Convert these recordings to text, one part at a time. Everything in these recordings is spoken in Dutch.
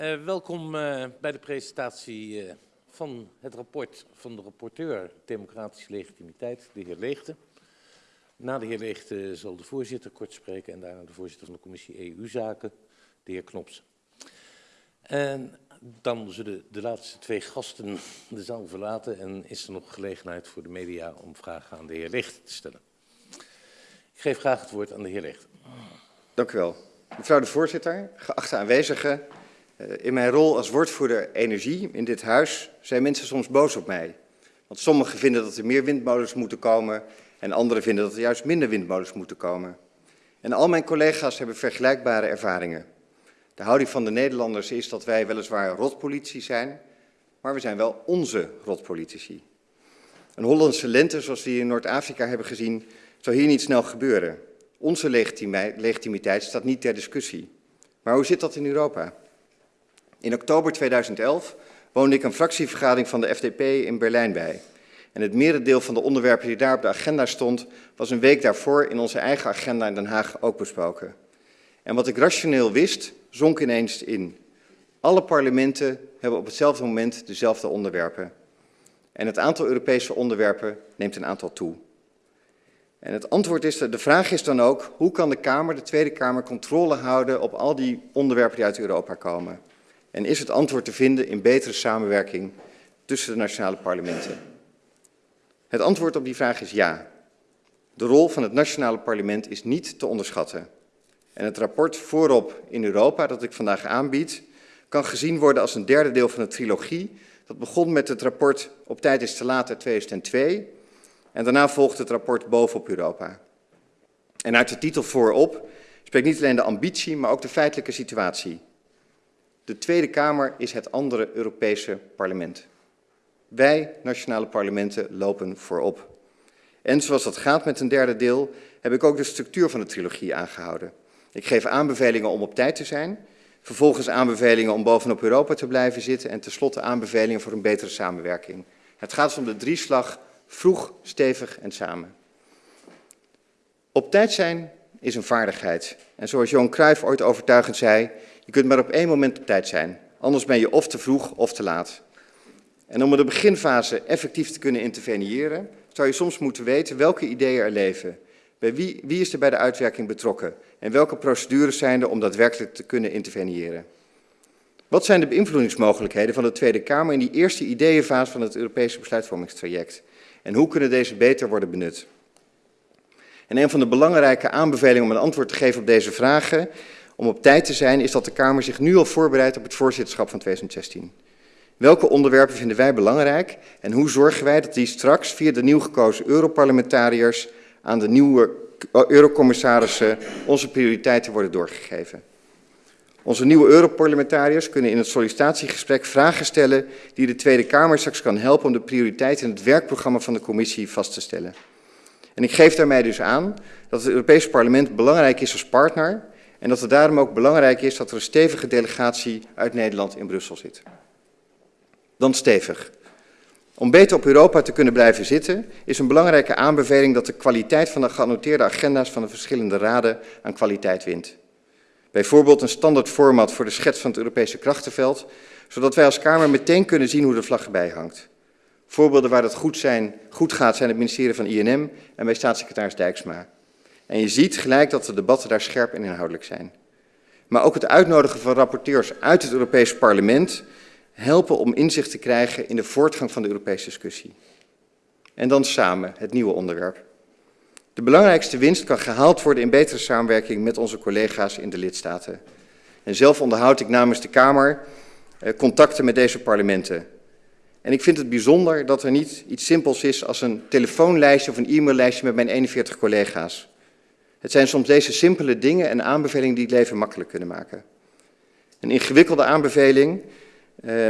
Uh, welkom uh, bij de presentatie uh, van het rapport van de rapporteur Democratische Legitimiteit, de heer Leegte. Na de heer Leegte zal de voorzitter kort spreken en daarna de voorzitter van de commissie EU-zaken, de heer Knops. En dan zullen de laatste twee gasten de zaal verlaten en is er nog gelegenheid voor de media om vragen aan de heer Leegte te stellen. Ik geef graag het woord aan de heer Leegte. Dank u wel. Mevrouw de voorzitter, geachte aanwezigen, eh, in mijn rol als woordvoerder energie in dit huis zijn mensen soms boos op mij. Want sommigen vinden dat er meer windmolens moeten komen en anderen vinden dat er juist minder windmolens moeten komen. En al mijn collega's hebben vergelijkbare ervaringen. De houding van de Nederlanders is dat wij weliswaar rotpolitie zijn, maar we zijn wel onze rotpolitici. Een Hollandse lente, zoals we hier in Noord-Afrika hebben gezien, zou hier niet snel gebeuren. Onze legitimiteit staat niet ter discussie. Maar hoe zit dat in Europa? In oktober 2011 woonde ik een fractievergadering van de FDP in Berlijn bij. En het merendeel van de onderwerpen die daar op de agenda stond, was een week daarvoor in onze eigen agenda in Den Haag ook besproken. En wat ik rationeel wist, zonk ineens in. Alle parlementen hebben op hetzelfde moment dezelfde onderwerpen. En het aantal Europese onderwerpen neemt een aantal toe. En het antwoord is, de vraag is dan ook, hoe kan de Kamer, de Tweede Kamer, controle houden op al die onderwerpen die uit Europa komen? En is het antwoord te vinden in betere samenwerking tussen de nationale parlementen? Het antwoord op die vraag is ja. De rol van het nationale parlement is niet te onderschatten. En het rapport Voorop in Europa, dat ik vandaag aanbied, kan gezien worden als een derde deel van de trilogie. Dat begon met het rapport Op tijd is te laat uit 2002 en daarna volgt het rapport Bovenop Europa. En uit de titel Voorop spreekt niet alleen de ambitie, maar ook de feitelijke situatie. De Tweede Kamer is het andere Europese parlement. Wij, nationale parlementen, lopen voorop. En zoals dat gaat met een derde deel, heb ik ook de structuur van de trilogie aangehouden. Ik geef aanbevelingen om op tijd te zijn, vervolgens aanbevelingen om bovenop Europa te blijven zitten en tenslotte aanbevelingen voor een betere samenwerking. Het gaat dus om de drieslag vroeg, stevig en samen. Op tijd zijn is een vaardigheid. En zoals Johan Cruijff ooit overtuigend zei, je kunt maar op één moment op tijd zijn. Anders ben je of te vroeg of te laat. En om in de beginfase effectief te kunnen interveneren, zou je soms moeten weten welke ideeën er leven. Bij wie, wie is er bij de uitwerking betrokken? En welke procedures zijn er om daadwerkelijk te kunnen interveneren? Wat zijn de beïnvloedingsmogelijkheden van de Tweede Kamer in die eerste ideeënfase van het Europese besluitvormingstraject? En hoe kunnen deze beter worden benut? En een van de belangrijke aanbevelingen om een antwoord te geven op deze vragen, om op tijd te zijn, is dat de Kamer zich nu al voorbereidt op het voorzitterschap van 2016. Welke onderwerpen vinden wij belangrijk en hoe zorgen wij dat die straks via de nieuw gekozen Europarlementariërs aan de nieuwe Eurocommissarissen onze prioriteiten worden doorgegeven? Onze nieuwe Europarlementariërs kunnen in het sollicitatiegesprek vragen stellen die de Tweede Kamer straks kan helpen om de prioriteiten in het werkprogramma van de commissie vast te stellen. En ik geef daarmee dus aan dat het Europese parlement belangrijk is als partner en dat het daarom ook belangrijk is dat er een stevige delegatie uit Nederland in Brussel zit. Dan stevig. Om beter op Europa te kunnen blijven zitten, is een belangrijke aanbeveling dat de kwaliteit van de geannoteerde agenda's van de verschillende raden aan kwaliteit wint. Bijvoorbeeld een standaard format voor de schets van het Europese krachtenveld, zodat wij als Kamer meteen kunnen zien hoe de vlag erbij hangt. Voorbeelden waar dat goed, zijn, goed gaat zijn het ministerie van INM en bij staatssecretaris Dijksma. En je ziet gelijk dat de debatten daar scherp en inhoudelijk zijn. Maar ook het uitnodigen van rapporteurs uit het Europese parlement helpen om inzicht te krijgen in de voortgang van de Europese discussie. En dan samen, het nieuwe onderwerp. De belangrijkste winst kan gehaald worden in betere samenwerking met onze collega's in de lidstaten. En zelf onderhoud ik namens de Kamer eh, contacten met deze parlementen. En ik vind het bijzonder dat er niet iets simpels is als een telefoonlijstje of een e-maillijstje met mijn 41 collega's. Het zijn soms deze simpele dingen en aanbevelingen die het leven makkelijk kunnen maken. Een ingewikkelde aanbeveling eh,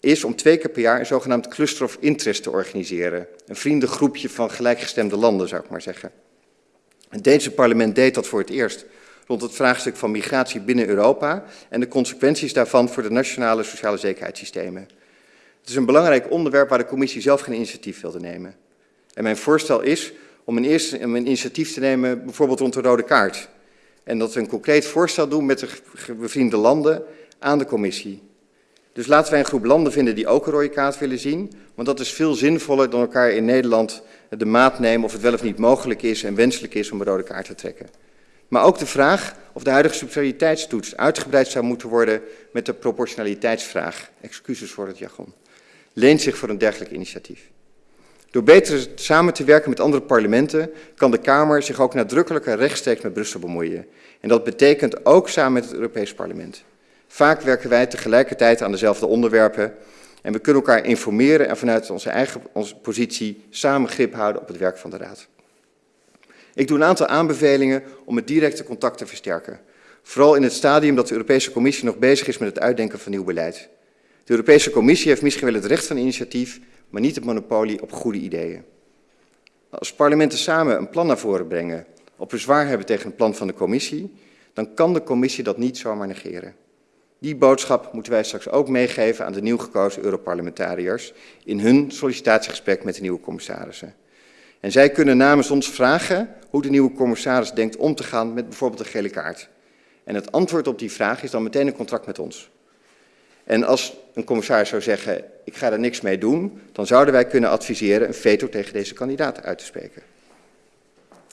is om twee keer per jaar een zogenaamd cluster of interest te organiseren. Een vriendengroepje van gelijkgestemde landen, zou ik maar zeggen. Het Deense parlement deed dat voor het eerst rond het vraagstuk van migratie binnen Europa en de consequenties daarvan voor de nationale sociale zekerheidssystemen. Het is een belangrijk onderwerp waar de commissie zelf geen initiatief wilde nemen. En mijn voorstel is om een, eerste, een initiatief te nemen, bijvoorbeeld rond de rode kaart. En dat we een concreet voorstel doen met de bevriende landen aan de commissie. Dus laten wij een groep landen vinden die ook een rode kaart willen zien, want dat is veel zinvoller dan elkaar in Nederland de maat nemen of het wel of niet mogelijk is en wenselijk is om een rode kaart te trekken. Maar ook de vraag of de huidige subsidiariteitstoets uitgebreid zou moeten worden met de proportionaliteitsvraag, excuses voor het jargon, leent zich voor een dergelijk initiatief. Door beter samen te werken met andere parlementen kan de Kamer zich ook nadrukkelijker rechtstreeks met Brussel bemoeien. En dat betekent ook samen met het Europees Parlement. Vaak werken wij tegelijkertijd aan dezelfde onderwerpen en we kunnen elkaar informeren en vanuit onze eigen onze positie samen grip houden op het werk van de Raad. Ik doe een aantal aanbevelingen om het directe contact te versterken. Vooral in het stadium dat de Europese Commissie nog bezig is met het uitdenken van nieuw beleid. De Europese Commissie heeft misschien wel het recht van initiatief, maar niet het monopolie op goede ideeën. Als parlementen samen een plan naar voren brengen, op bezwaar hebben tegen het plan van de Commissie, dan kan de Commissie dat niet zomaar negeren. Die boodschap moeten wij straks ook meegeven aan de nieuw gekozen Europarlementariërs in hun sollicitatiegesprek met de nieuwe commissarissen. En zij kunnen namens ons vragen hoe de nieuwe commissaris denkt om te gaan met bijvoorbeeld de gele kaart. En het antwoord op die vraag is dan meteen een contract met ons. En als een commissaris zou zeggen, ik ga er niks mee doen, dan zouden wij kunnen adviseren een veto tegen deze kandidaat uit te spreken.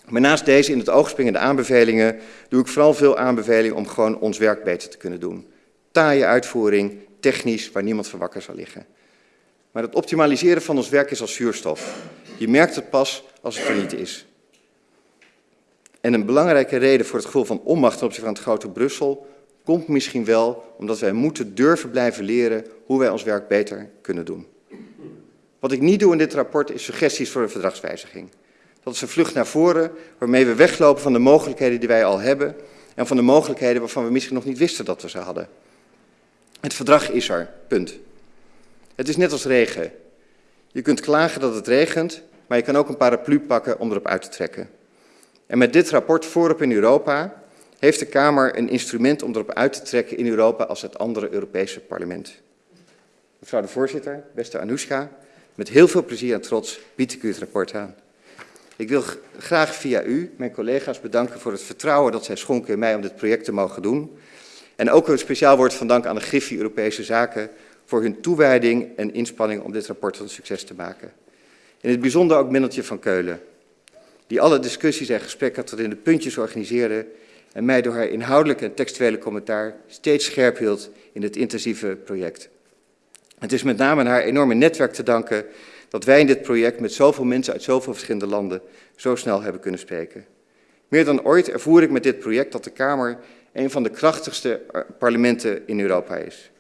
Maar naast deze in het oog springende aanbevelingen doe ik vooral veel aanbevelingen om gewoon ons werk beter te kunnen doen. Taaie uitvoering, technisch, waar niemand van wakker zal liggen. Maar het optimaliseren van ons werk is als zuurstof. Je merkt het pas als het er niet is. En een belangrijke reden voor het gevoel van onmacht ten opzichte van het grote Brussel komt misschien wel omdat wij moeten durven blijven leren hoe wij ons werk beter kunnen doen. Wat ik niet doe in dit rapport is suggesties voor een verdragswijziging. Dat is een vlucht naar voren waarmee we weglopen van de mogelijkheden die wij al hebben en van de mogelijkheden waarvan we misschien nog niet wisten dat we ze hadden. Het verdrag is er, punt. Het is net als regen. Je kunt klagen dat het regent, maar je kan ook een paraplu pakken om erop uit te trekken. En met dit rapport voorop in Europa heeft de Kamer een instrument om erop uit te trekken in Europa als het andere Europese parlement. Mevrouw de voorzitter, beste Anoushka, met heel veel plezier en trots bied ik u het rapport aan. Ik wil graag via u mijn collega's bedanken voor het vertrouwen dat zij schonken in mij om dit project te mogen doen. En ook een speciaal woord van dank aan de Griffie Europese Zaken voor hun toewijding en inspanning om dit rapport een succes te maken. In het bijzonder ook Minneltje van Keulen, die alle discussies en gesprekken tot in de puntjes organiseerde en mij door haar inhoudelijke en textuele commentaar steeds scherp hield in het intensieve project. Het is met name aan haar enorme netwerk te danken dat wij in dit project met zoveel mensen uit zoveel verschillende landen zo snel hebben kunnen spreken. Meer dan ooit ervoer ik met dit project dat de Kamer een van de krachtigste eh, parlementen in Europa is.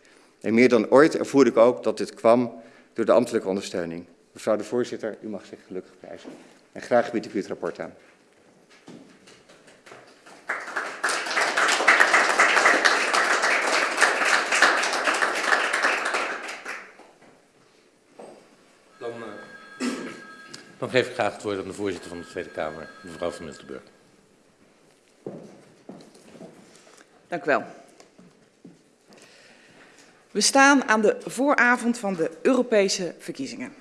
En meer dan ooit ervoer ik ook dat dit kwam door de ambtelijke ondersteuning. Mevrouw de voorzitter, u mag zich gelukkig prijzen. En graag bied ik u het rapport aan. Dan, uh, dan geef ik graag het woord aan de voorzitter van de Tweede Kamer, mevrouw van Miltenburg. Dank u wel. We staan aan de vooravond van de Europese verkiezingen.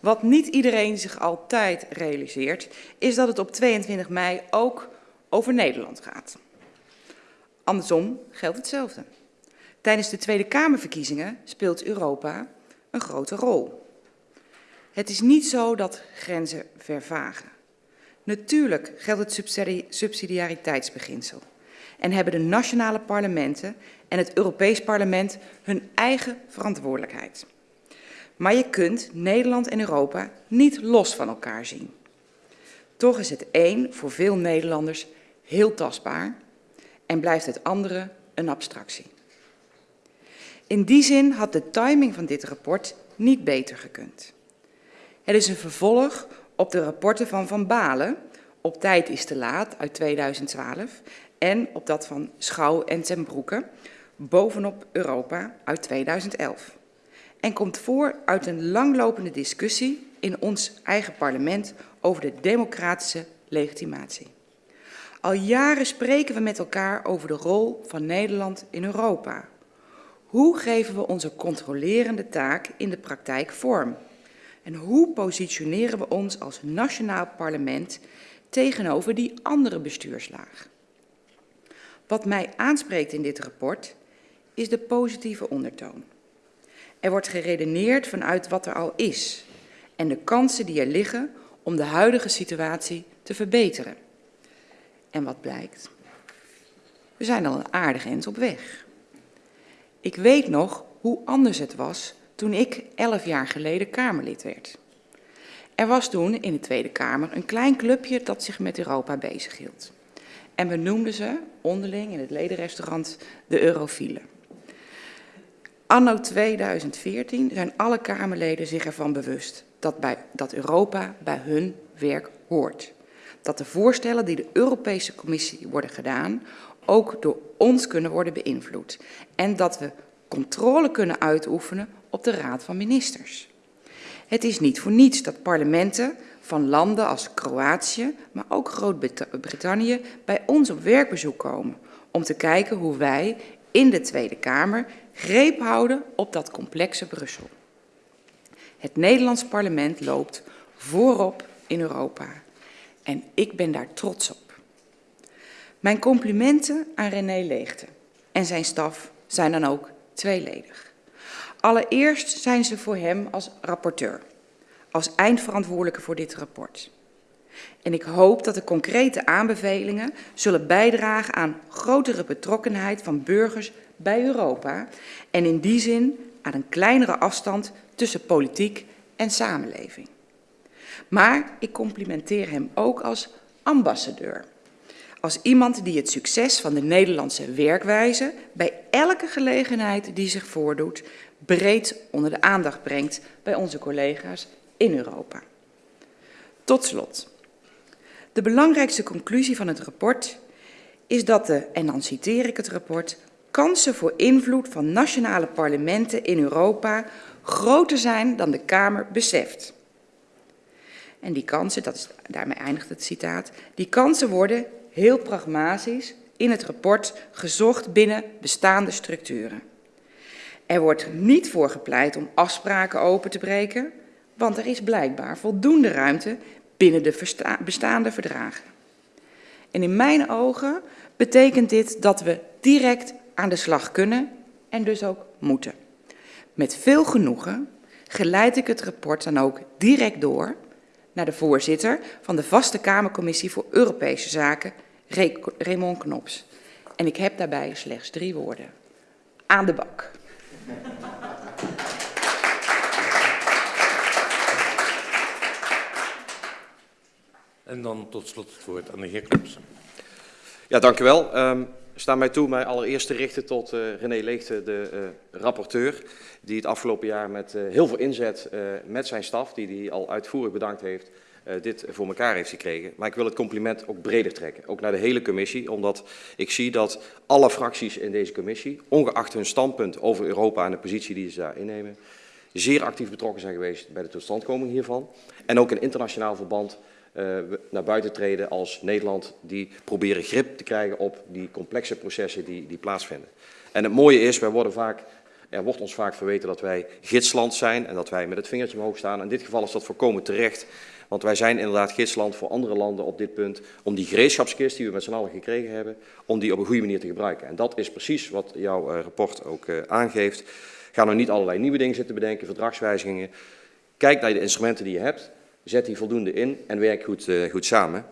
Wat niet iedereen zich altijd realiseert, is dat het op 22 mei ook over Nederland gaat. Andersom geldt hetzelfde. Tijdens de Tweede Kamerverkiezingen speelt Europa een grote rol. Het is niet zo dat grenzen vervagen. Natuurlijk geldt het subsidiariteitsbeginsel en hebben de nationale parlementen en het Europees Parlement hun eigen verantwoordelijkheid. Maar je kunt Nederland en Europa niet los van elkaar zien. Toch is het een voor veel Nederlanders heel tastbaar en blijft het andere een abstractie. In die zin had de timing van dit rapport niet beter gekund. Het is een vervolg op de rapporten van Van Balen, Op tijd is te laat, uit 2012, en op dat van Schouw en ten Broeke, Bovenop Europa, uit 2011 en komt voor uit een langlopende discussie in ons eigen parlement over de democratische legitimatie. Al jaren spreken we met elkaar over de rol van Nederland in Europa. Hoe geven we onze controlerende taak in de praktijk vorm? En hoe positioneren we ons als nationaal parlement tegenover die andere bestuurslaag? Wat mij aanspreekt in dit rapport is de positieve ondertoon. Er wordt geredeneerd vanuit wat er al is en de kansen die er liggen om de huidige situatie te verbeteren. En wat blijkt? We zijn al een aardig eind op weg. Ik weet nog hoe anders het was toen ik elf jaar geleden Kamerlid werd. Er was toen in de Tweede Kamer een klein clubje dat zich met Europa bezighield. En we noemden ze onderling in het ledenrestaurant de Eurofielen. Anno 2014 zijn alle Kamerleden zich ervan bewust dat, bij, dat Europa bij hun werk hoort. Dat de voorstellen die de Europese Commissie worden gedaan ook door ons kunnen worden beïnvloed. En dat we controle kunnen uitoefenen op de Raad van Ministers. Het is niet voor niets dat parlementen van landen als Kroatië, maar ook Groot-Brittannië bij ons op werkbezoek komen om te kijken hoe wij in de Tweede Kamer greep houden op dat complexe Brussel. Het Nederlands parlement loopt voorop in Europa en ik ben daar trots op. Mijn complimenten aan René Leegte en zijn staf zijn dan ook tweeledig. Allereerst zijn ze voor hem als rapporteur, als eindverantwoordelijke voor dit rapport. En ik hoop dat de concrete aanbevelingen zullen bijdragen aan grotere betrokkenheid van burgers bij Europa en in die zin aan een kleinere afstand tussen politiek en samenleving. Maar ik complimenteer hem ook als ambassadeur als iemand die het succes van de Nederlandse werkwijze bij elke gelegenheid die zich voordoet breed onder de aandacht brengt bij onze collega's in Europa. Tot slot. De belangrijkste conclusie van het rapport is dat de, en dan citeer ik het rapport, kansen voor invloed van nationale parlementen in Europa groter zijn dan de Kamer beseft. En die kansen, dat is, daarmee eindigt het citaat, die kansen worden heel pragmatisch in het rapport gezocht binnen bestaande structuren. Er wordt niet voor gepleit om afspraken open te breken, want er is blijkbaar voldoende ruimte binnen de bestaande verdragen. En in mijn ogen betekent dit dat we direct aan de slag kunnen en dus ook moeten. Met veel genoegen geleid ik het rapport dan ook direct door naar de voorzitter van de Vaste Kamercommissie voor Europese Zaken Raymond Knops. En ik heb daarbij slechts drie woorden. Aan de bak. En dan tot slot het woord aan de heer Knops. Ja, dank u wel. Um, sta mij toe mij allereerst te richten tot uh, René Leegte, de uh, rapporteur, die het afgelopen jaar met uh, heel veel inzet met zijn staf, die hij al uitvoerig bedankt heeft, uh, dit voor elkaar heeft gekregen. Maar ik wil het compliment ook breder trekken, ook naar de hele commissie, omdat ik zie dat alle fracties in deze commissie, ongeacht hun standpunt over Europa en de positie die ze daar innemen, zeer actief betrokken zijn geweest bij de totstandkoming hiervan. En ook in internationaal verband uh, naar buiten treden als Nederland die proberen grip te krijgen op die complexe processen die, die plaatsvinden. En het mooie is, wij worden vaak, er wordt ons vaak verweten dat wij gidsland zijn en dat wij met het vingertje omhoog staan. In dit geval is dat voorkomen terecht. Want wij zijn inderdaad gidsland voor andere landen op dit punt om die gereedschapskist die we met z'n allen gekregen hebben, om die op een goede manier te gebruiken. En dat is precies wat jouw uh, rapport ook uh, aangeeft. Ga nou niet allerlei nieuwe dingen zitten bedenken, verdragswijzigingen. Kijk naar de instrumenten die je hebt, zet die voldoende in en werk goed, uh, goed samen.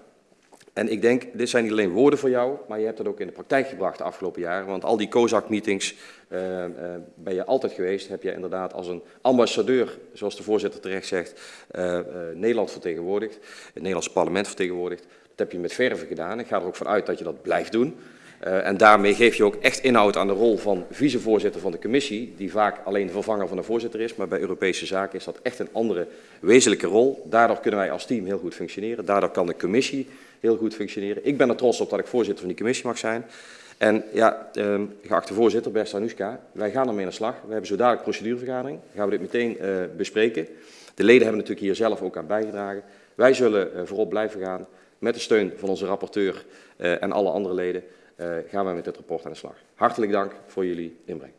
En ik denk, dit zijn niet alleen woorden voor jou, maar je hebt dat ook in de praktijk gebracht de afgelopen jaren. Want al die COSAC-meetings uh, uh, ben je altijd geweest. Heb je inderdaad als een ambassadeur, zoals de voorzitter terecht zegt, uh, Nederland vertegenwoordigd. Het Nederlandse parlement vertegenwoordigd. Dat heb je met verve gedaan. Ik ga er ook vanuit dat je dat blijft doen. Uh, en daarmee geef je ook echt inhoud aan de rol van vicevoorzitter van de commissie, die vaak alleen de vervanger van de voorzitter is, maar bij Europese zaken is dat echt een andere wezenlijke rol. Daardoor kunnen wij als team heel goed functioneren. Daardoor kan de commissie heel goed functioneren. Ik ben er trots op dat ik voorzitter van die commissie mag zijn. En ja, eh, geachte voorzitter, beste Anushka, wij gaan ermee aan de slag. We hebben zo dadelijk procedurevergadering. Gaan we dit meteen uh, bespreken. De leden hebben natuurlijk hier zelf ook aan bijgedragen. Wij zullen uh, voorop blijven gaan met de steun van onze rapporteur uh, en alle andere leden. Uh, gaan we met dit rapport aan de slag. Hartelijk dank voor jullie inbreng.